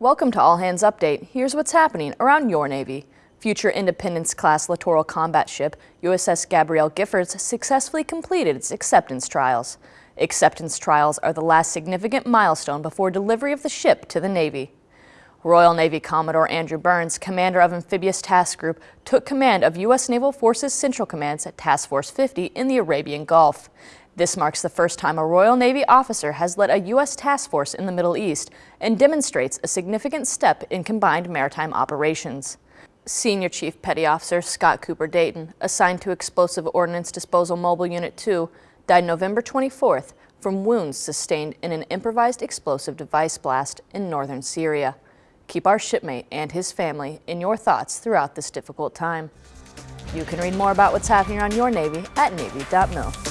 Welcome to All Hands Update. Here's what's happening around your Navy. Future Independence-class littoral combat ship USS Gabrielle Giffords successfully completed its acceptance trials. Acceptance trials are the last significant milestone before delivery of the ship to the Navy. Royal Navy Commodore Andrew Burns, commander of Amphibious Task Group, took command of U.S. Naval Forces Central Command's Task Force 50 in the Arabian Gulf. This marks the first time a Royal Navy officer has led a U.S. task force in the Middle East and demonstrates a significant step in combined maritime operations. Senior Chief Petty Officer Scott Cooper Dayton, assigned to Explosive Ordnance Disposal Mobile Unit 2, died November 24th from wounds sustained in an improvised explosive device blast in northern Syria. Keep our shipmate and his family in your thoughts throughout this difficult time. You can read more about what's happening on your Navy at Navy.mil.